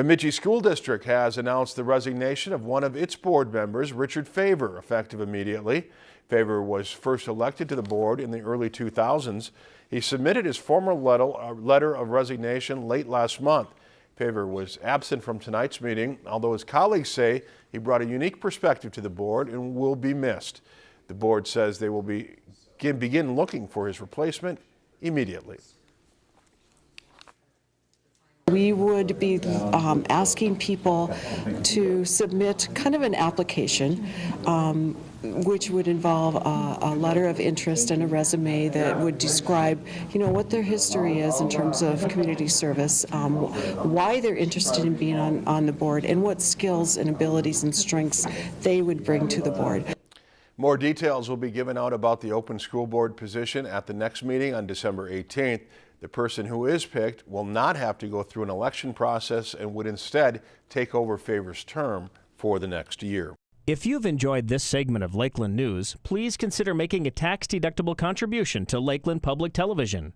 Bemidji School District has announced the resignation of one of its board members, Richard Favor, effective immediately. Favor was first elected to the board in the early 2000s. He submitted his formal letter uh, letter of resignation late last month. Favor was absent from tonight's meeting, although his colleagues say he brought a unique perspective to the board and will be missed. The board says they will be, begin looking for his replacement immediately. We would be um, asking people to submit kind of an application, um, which would involve a, a letter of interest and a resume that would describe, you know, what their history is in terms of community service, um, why they're interested in being on, on the board, and what skills and abilities and strengths they would bring to the board. More details will be given out about the open school board position at the next meeting on December 18th. The person who is picked will not have to go through an election process and would instead take over Favor's term for the next year. If you've enjoyed this segment of Lakeland News, please consider making a tax-deductible contribution to Lakeland Public Television.